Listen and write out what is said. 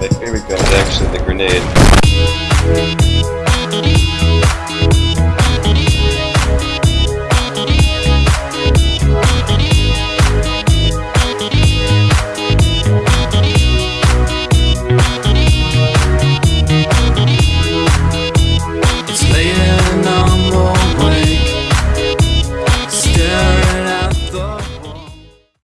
Here we go. actually the grenade.